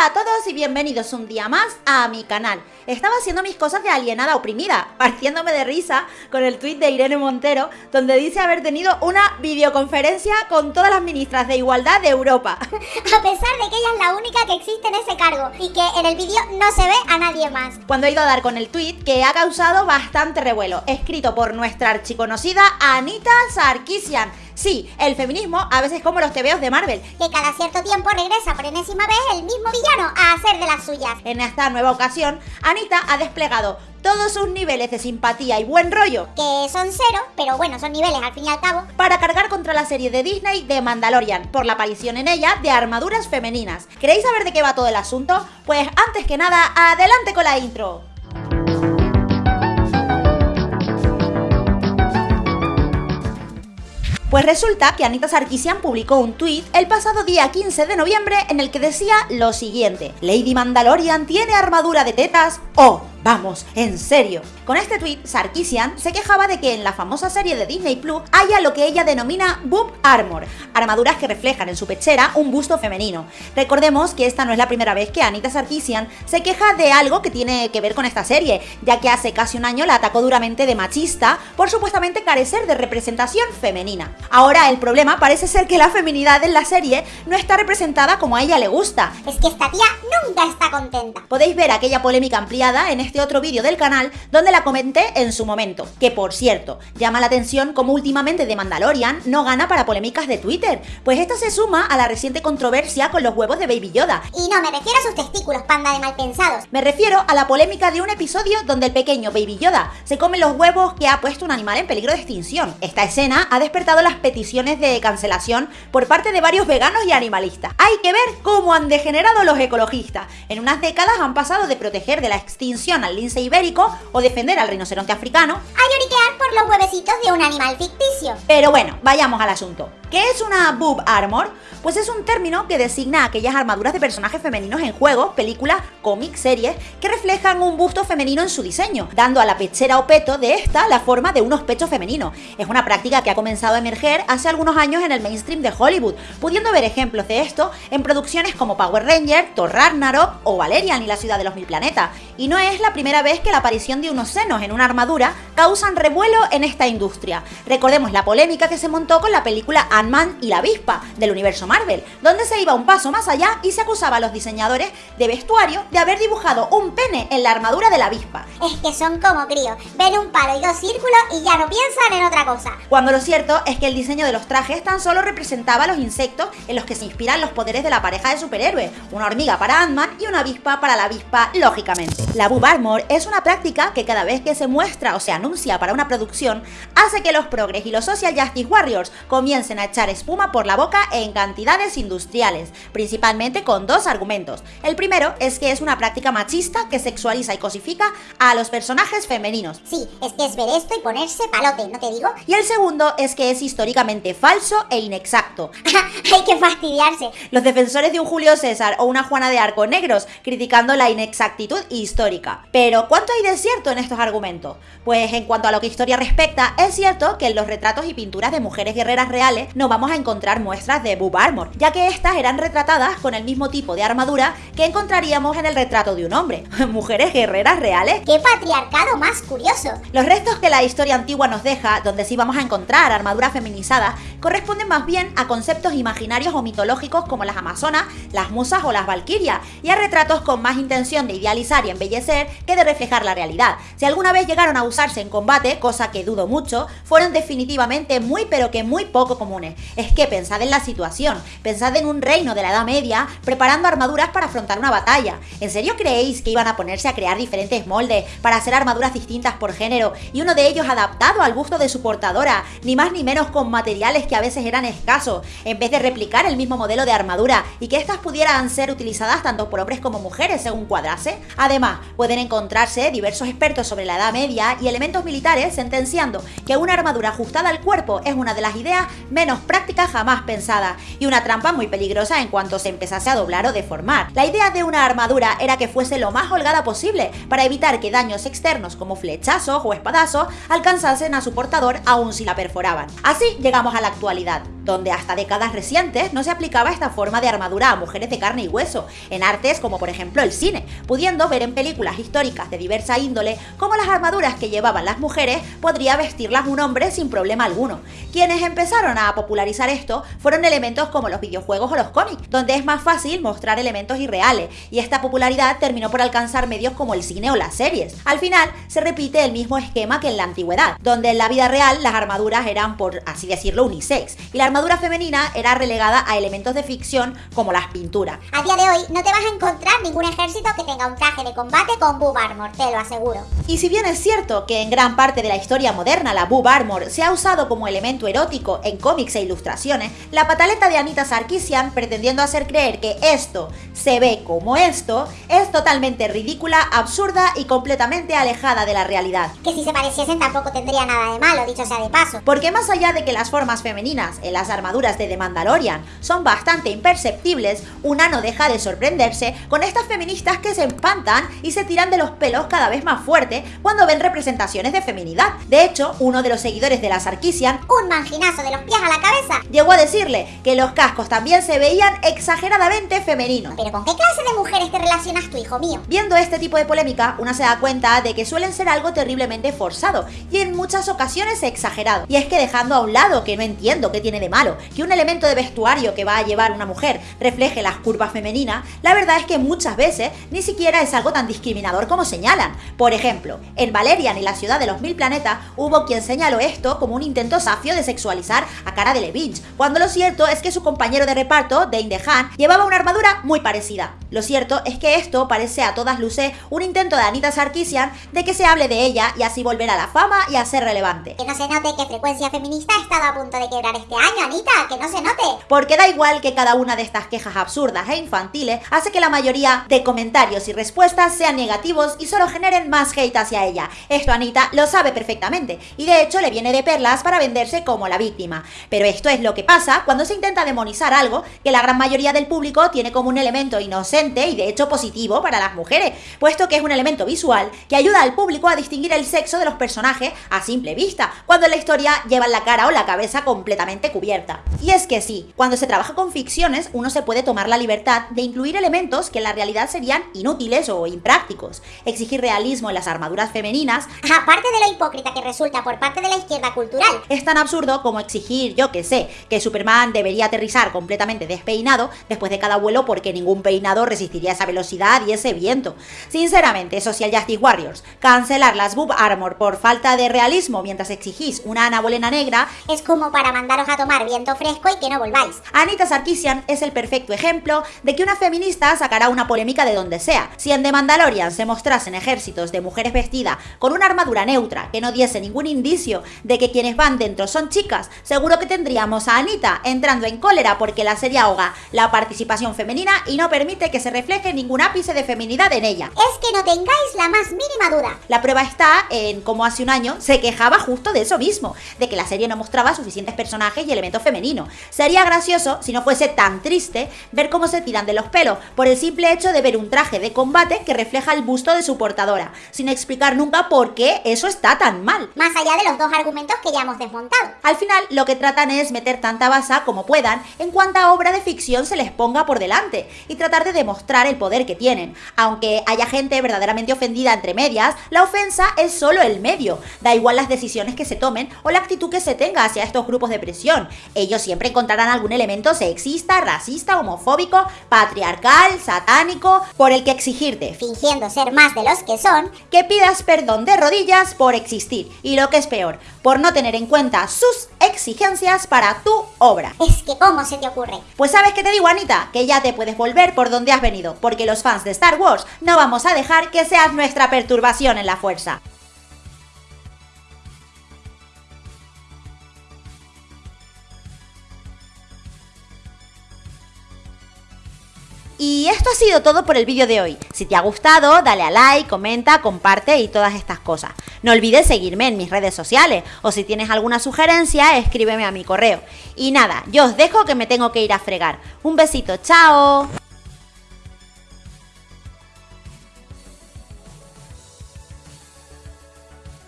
Hola a todos y bienvenidos un día más a mi canal. Estaba haciendo mis cosas de alienada oprimida, partiéndome de risa con el tuit de Irene Montero, donde dice haber tenido una videoconferencia con todas las ministras de igualdad de Europa. A pesar de que ella es la única que existe en ese cargo y que en el vídeo no se ve a nadie más. Cuando he ido a dar con el tuit que ha causado bastante revuelo, escrito por nuestra archiconocida Anita Sarkisian Sí, el feminismo a veces como los tebeos de Marvel. Que cada cierto tiempo regresa por enésima vez el mismo villano a hacer de las suyas. En esta nueva ocasión, Anita ha desplegado todos sus niveles de simpatía y buen rollo, que son cero, pero bueno, son niveles al fin y al cabo, para cargar contra la serie de Disney de Mandalorian, por la aparición en ella de armaduras femeninas. ¿Queréis saber de qué va todo el asunto? Pues antes que nada, adelante con la intro. Pues resulta que Anita Sarkisian publicó un tuit el pasado día 15 de noviembre en el que decía lo siguiente Lady Mandalorian tiene armadura de tetas o Vamos, en serio. Con este tweet, Sarkisian se quejaba de que en la famosa serie de Disney Plus haya lo que ella denomina boob armor, armaduras que reflejan en su pechera un busto femenino. Recordemos que esta no es la primera vez que Anita Sarkisian se queja de algo que tiene que ver con esta serie, ya que hace casi un año la atacó duramente de machista por supuestamente carecer de representación femenina. Ahora el problema parece ser que la feminidad en la serie no está representada como a ella le gusta. Es que esta tía nunca está contenta. Podéis ver aquella polémica ampliada en este este otro vídeo del canal donde la comenté en su momento. Que por cierto, llama la atención como últimamente The Mandalorian no gana para polémicas de Twitter, pues esto se suma a la reciente controversia con los huevos de Baby Yoda. Y no me refiero a sus testículos, panda de malpensados. Me refiero a la polémica de un episodio donde el pequeño Baby Yoda se come los huevos que ha puesto un animal en peligro de extinción. Esta escena ha despertado las peticiones de cancelación por parte de varios veganos y animalistas. Hay que ver cómo han degenerado los ecologistas. En unas décadas han pasado de proteger de la extinción al lince ibérico o defender al rinoceronte africano a lloriquear por los huevecitos de un animal ficticio. Pero bueno, vayamos al asunto. ¿Qué es una boob armor? Pues es un término que designa aquellas armaduras de personajes femeninos en juegos, películas, cómics, series, que reflejan un busto femenino en su diseño, dando a la pechera o peto de esta la forma de unos pechos femeninos. Es una práctica que ha comenzado a emerger hace algunos años en el mainstream de Hollywood, pudiendo ver ejemplos de esto en producciones como Power Ranger, Thor Ragnarok o Valerian y la ciudad de los mil planetas. Y no es la primera vez que la aparición de unos senos en una armadura causan revuelo en esta industria. Recordemos la polémica que se montó con la película Ant-Man y la avispa del universo Marvel, donde se iba un paso más allá y se acusaba a los diseñadores de vestuario de haber dibujado un pene en la armadura de la avispa. Es que son como críos, ven un palo y dos círculos y ya no piensan en otra cosa. Cuando lo cierto es que el diseño de los trajes tan solo representaba los insectos en los que se inspiran los poderes de la pareja de superhéroes, una hormiga para Ant-Man y una avispa para la avispa, lógicamente. La Boob Armor es una práctica que cada vez que se muestra o se anuncia para una producción, hace que los progres y los social justice warriors comiencen a echar espuma por la boca en cantidades industriales, principalmente con dos argumentos. El primero es que es una práctica machista que sexualiza y cosifica a los personajes femeninos. Sí, es que es ver esto y ponerse palote, ¿no te digo? Y el segundo es que es históricamente falso e inexacto. Hay que fastidiarse. Los defensores de un Julio César o una Juana de Arco negros criticando la inexactitud histórica. Pero, ¿cuánto hay de cierto en estos argumentos? Pues en cuanto a lo que historia respecta, es cierto que en los retratos y pinturas de mujeres guerreras reales no vamos a encontrar muestras de boob armor, ya que estas eran retratadas con el mismo tipo de armadura que encontraríamos en el retrato de un hombre. ¿Mujeres guerreras reales? ¡Qué patriarcado más curioso! Los restos que la historia antigua nos deja, donde sí vamos a encontrar armaduras feminizadas, corresponden más bien a conceptos imaginarios o mitológicos como las amazonas, las musas o las valquirias, y a retratos con más intención de idealizar y embellecer que de reflejar la realidad. Si alguna vez llegaron a usarse en combate, cosa que dudo mucho, fueron definitivamente muy pero que muy poco comunes. Es que pensad en la situación, pensad en un reino de la Edad Media preparando armaduras para afrontar una batalla. ¿En serio creéis que iban a ponerse a crear diferentes moldes para hacer armaduras distintas por género y uno de ellos adaptado al gusto de su portadora, ni más ni menos con materiales que a veces eran escasos, en vez de replicar el mismo modelo de armadura y que éstas pudieran ser utilizadas tanto por hombres como mujeres según cuadrase? Además, pueden encontrarse diversos expertos sobre la Edad Media y elementos militares sentenciando que una armadura ajustada al cuerpo es una de las ideas menos prácticas jamás pensadas y una trampa muy peligrosa en cuanto se empezase a doblar o deformar. La idea de una armadura era que fuese lo más holgada posible para evitar que daños externos como flechazos o espadazos alcanzasen a su portador aun si la perforaban. Así llegamos a la actualidad donde hasta décadas recientes no se aplicaba esta forma de armadura a mujeres de carne y hueso, en artes como por ejemplo el cine, pudiendo ver en películas históricas de diversa índole cómo las armaduras que llevaban las mujeres podría vestirlas un hombre sin problema alguno. Quienes empezaron a popularizar esto fueron elementos como los videojuegos o los cómics, donde es más fácil mostrar elementos irreales, y esta popularidad terminó por alcanzar medios como el cine o las series. Al final, se repite el mismo esquema que en la antigüedad, donde en la vida real las armaduras eran, por así decirlo, unisex, y la armadura femenina era relegada a elementos de ficción como las pinturas. A día de hoy no te vas a encontrar ningún ejército que tenga un traje de combate con boob armor, te lo aseguro. Y si bien es cierto que en gran parte de la historia moderna la boob armor se ha usado como elemento erótico en cómics e ilustraciones, la pataleta de Anita Sarkeesian pretendiendo hacer creer que esto se ve como esto es totalmente ridícula, absurda y completamente alejada de la realidad. Que si se pareciesen tampoco tendría nada de malo, dicho sea de paso. Porque más allá de que las formas femeninas en las armaduras de The Mandalorian son bastante imperceptibles, una no deja de sorprenderse con estas feministas que se espantan y se tiran de los pelos cada vez más fuerte cuando ven representaciones de feminidad. De hecho, uno de los seguidores de la Sarkisian, un manginazo de los pies a la cabeza, llegó a decirle que los cascos también se veían exageradamente femeninos. ¿Pero con qué clase de mujeres te relacionas tú, hijo mío? Viendo este tipo de polémica, una se da cuenta de que suelen ser algo terriblemente forzado y en muchas ocasiones exagerado. Y es que dejando a un lado que no entiendo qué tiene de malo, que un elemento de vestuario que va a llevar una mujer refleje las curvas femeninas, la verdad es que muchas veces ni siquiera es algo tan discriminador como señalan. Por ejemplo, en Valerian y la ciudad de los mil planetas hubo quien señaló esto como un intento safio de sexualizar a Cara de Levitch, cuando lo cierto es que su compañero de reparto, Dane DeHaan, llevaba una armadura muy parecida. Lo cierto es que esto parece a todas luces un intento de Anita Sarkeesian de que se hable de ella y así volver a la fama y a ser relevante. Que no se note que Frecuencia Feminista ha a punto de este año, Anita, que no se note. Porque da igual que cada una de estas quejas absurdas e infantiles hace que la mayoría de comentarios y respuestas sean negativos y solo generen más hate hacia ella. Esto Anita lo sabe perfectamente y de hecho le viene de perlas para venderse como la víctima. Pero esto es lo que pasa cuando se intenta demonizar algo que la gran mayoría del público tiene como un elemento inocente y de hecho positivo para las mujeres, puesto que es un elemento visual que ayuda al público a distinguir el sexo de los personajes a simple vista, cuando en la historia llevan la cara o la cabeza completamente cubierta. Y es que sí, cuando se trabaja con ficciones uno se puede tomar la libertad de incluir elementos que en la realidad serían inútiles o imprácticos, exigir realismo en las armaduras femeninas, aparte de lo hipócrita que resulta por parte de la izquierda cultural, es tan absurdo como exigir, yo que sé, que Superman debería aterrizar completamente despeinado después de cada vuelo porque ningún peinado resistiría esa velocidad y ese viento. Sinceramente, Social Justice Warriors, cancelar las boob armor por falta de realismo mientras exigís una Ana Bolena negra es como para mandaros a tomar viento fresco y que no volváis. Anita Sarkeesian es el perfecto ejemplo de que una feminista sacará una polémica de donde sea. Si en The Mandalorian se mostrasen ejércitos de mujeres vestidas con una armadura neutra que no diese ningún indicio de que quienes van dentro son chicas, seguro que tendríamos a Anita entrando en cólera porque la serie ahoga la participación femenina y no permite que se refleje ningún ápice de feminidad en ella. Es que no tengáis la más mínima duda. La prueba está en cómo hace un año se quejaba justo de eso mismo, de que la serie no mostraba suficientes personajes y elementos femeninos. Sería gracioso si no fuese tan triste ver cómo se tiran de los pelos por el simple hecho de ver un traje de combate que refleja el busto de su portadora, sin explicar nunca por qué eso está tan mal. Más allá de los dos argumentos que ya hemos desmontado. Al final, lo que tratan es meter tanta basa como puedan en cuanta obra de ficción se les ponga por delante y tratar de demostrar el poder que tienen. Aunque haya gente verdaderamente ofendida entre medias, la ofensa es solo el medio. Da igual las decisiones que se tomen o la actitud que se tenga hacia estos grupos de presión. Ellos siempre encontrarán algún elemento sexista, racista, homofóbico, patriarcal, satánico, por el que exigirte, fingiendo ser más de los que son, que pidas perdón de rodillas por existir. Y lo que es peor, por no tener en cuenta sus exigencias para tu obra. Es que ¿cómo se te ocurre? Pues sabes que te digo, Anita, que ya te puedes volver por donde has venido, porque los fans de Star Wars no vamos a dejar que seas nuestra perturbación en la fuerza. Y esto ha sido todo por el vídeo de hoy. Si te ha gustado, dale a like, comenta, comparte y todas estas cosas. No olvides seguirme en mis redes sociales o si tienes alguna sugerencia, escríbeme a mi correo. Y nada, yo os dejo que me tengo que ir a fregar. Un besito, chao.